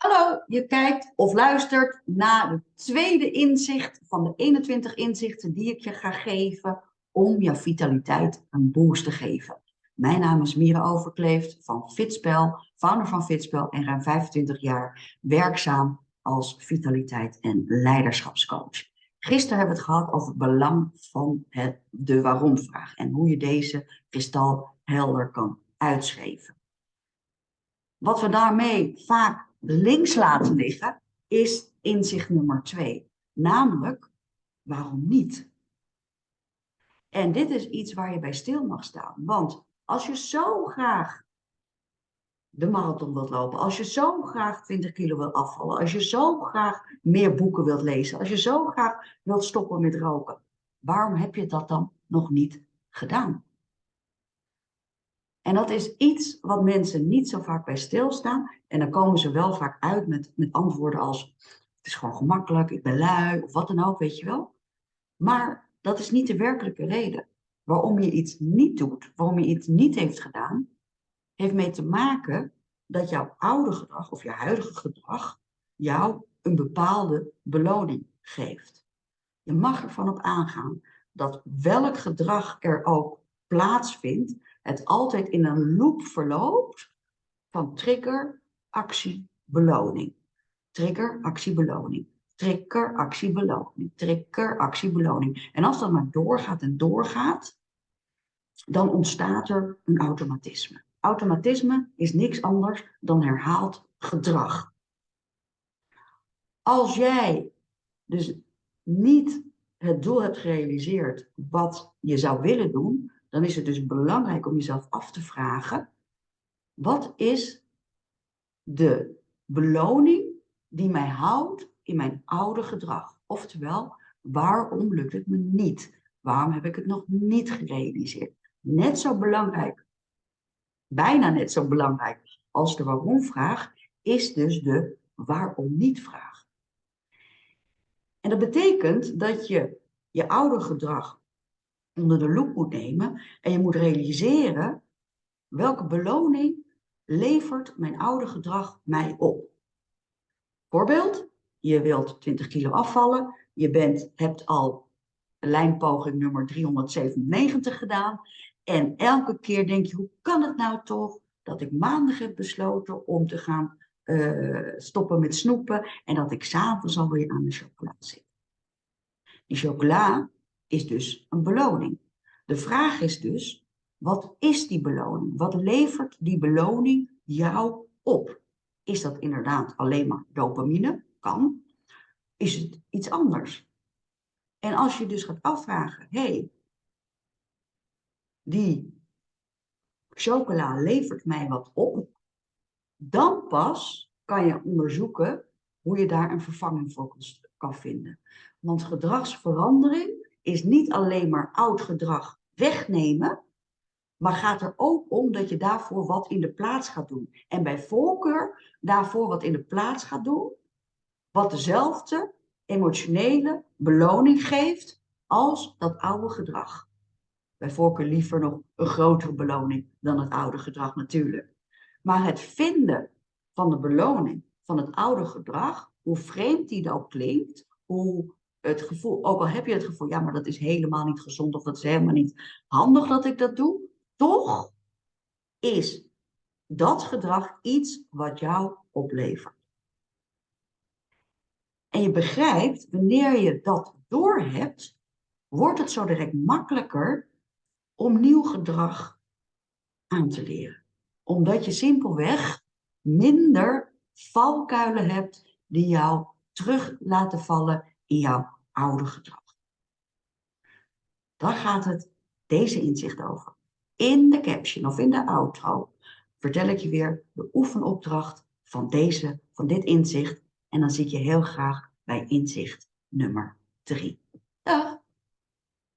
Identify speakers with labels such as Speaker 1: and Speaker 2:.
Speaker 1: Hallo, je kijkt of luistert naar het tweede inzicht van de 21 inzichten die ik je ga geven om jouw vitaliteit een boost te geven. Mijn naam is Mira Overkleeft van Fitspel, founder van Fitspel en ruim 25 jaar werkzaam als vitaliteit- en leiderschapscoach. Gisteren hebben we het gehad over het belang van het, de waarom-vraag en hoe je deze kristal helder kan uitschrijven. Wat we daarmee vaak links laten liggen, is inzicht nummer twee. Namelijk, waarom niet? En dit is iets waar je bij stil mag staan. Want als je zo graag de marathon wilt lopen, als je zo graag 20 kilo wilt afvallen, als je zo graag meer boeken wilt lezen, als je zo graag wilt stoppen met roken, waarom heb je dat dan nog niet gedaan? En dat is iets wat mensen niet zo vaak bij stilstaan. En dan komen ze wel vaak uit met, met antwoorden als: Het is gewoon gemakkelijk, ik ben lui, of wat dan ook, weet je wel. Maar dat is niet de werkelijke reden. Waarom je iets niet doet, waarom je iets niet heeft gedaan, heeft mee te maken dat jouw oude gedrag of je huidige gedrag jou een bepaalde beloning geeft. Je mag ervan op aangaan dat welk gedrag er ook plaatsvindt, het altijd in een loop verloopt van trigger, actie, beloning. Trigger, actie, beloning. Trigger, actie, beloning. Trigger, actie, beloning. En als dat maar doorgaat en doorgaat, dan ontstaat er een automatisme. Automatisme is niks anders dan herhaald gedrag. Als jij dus niet het doel hebt gerealiseerd wat je zou willen doen, dan is het dus belangrijk om jezelf af te vragen, wat is de beloning die mij houdt in mijn oude gedrag? Oftewel, waarom lukt het me niet? Waarom heb ik het nog niet gerealiseerd? Net zo belangrijk, bijna net zo belangrijk als de waarom-vraag, is dus de waarom niet-vraag. En dat betekent dat je je oude gedrag onder de loep moet nemen en je moet realiseren welke beloning levert mijn oude gedrag mij op. Voorbeeld, je wilt 20 kilo afvallen, je bent, hebt al lijnpoging nummer 397 gedaan en elke keer denk je, hoe kan het nou toch dat ik maandag heb besloten om te gaan uh, stoppen met snoepen en dat ik s'avonds alweer aan de chocola zit. Die chocola is dus een beloning. De vraag is dus, wat is die beloning? Wat levert die beloning jou op? Is dat inderdaad alleen maar dopamine? Kan. Is het iets anders? En als je dus gaat afvragen, hé, hey, die chocola levert mij wat op, dan pas kan je onderzoeken hoe je daar een vervanging voor kan vinden. Want gedragsverandering is niet alleen maar oud gedrag wegnemen, maar gaat er ook om dat je daarvoor wat in de plaats gaat doen. En bij voorkeur daarvoor wat in de plaats gaat doen, wat dezelfde emotionele beloning geeft als dat oude gedrag. Bij voorkeur liever nog een grotere beloning dan het oude gedrag natuurlijk. Maar het vinden van de beloning van het oude gedrag, hoe vreemd die ook klinkt, hoe het gevoel, ook al heb je het gevoel, ja, maar dat is helemaal niet gezond of dat is helemaal niet handig dat ik dat doe, toch is dat gedrag iets wat jou oplevert. En je begrijpt, wanneer je dat doorhebt, wordt het zo direct makkelijker om nieuw gedrag aan te leren. Omdat je simpelweg minder valkuilen hebt die jou terug laten vallen in jouw oude gedrag. Daar gaat het deze inzicht over. In de caption of in de outro vertel ik je weer de oefenopdracht van, deze, van dit inzicht. En dan zie ik je heel graag bij inzicht nummer 3. Dag!